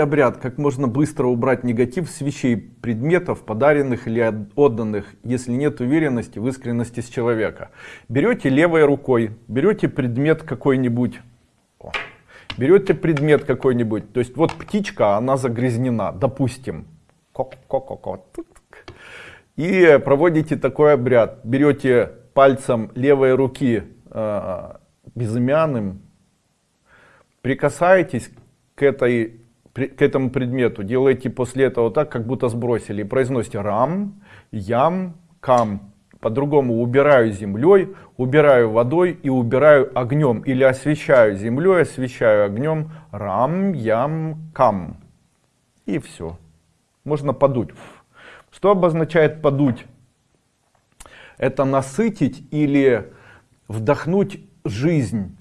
Обряд, как можно быстро убрать негатив с вещей, предметов, подаренных или отданных, если нет уверенности в искренности с человека. Берете левой рукой, берете предмет какой-нибудь, берете предмет какой-нибудь, то есть вот птичка, она загрязнена, допустим, и проводите такой обряд. Берете пальцем левой руки э, безымянным, прикасаетесь к этой к этому предмету, делаете после этого так, как будто сбросили, и произносите рам, ям, кам. По-другому убираю землей, убираю водой и убираю огнем. Или освещаю землей, освещаю огнем, рам, ям, кам. И все. Можно подуть. Что обозначает подуть? Это насытить или вдохнуть жизнь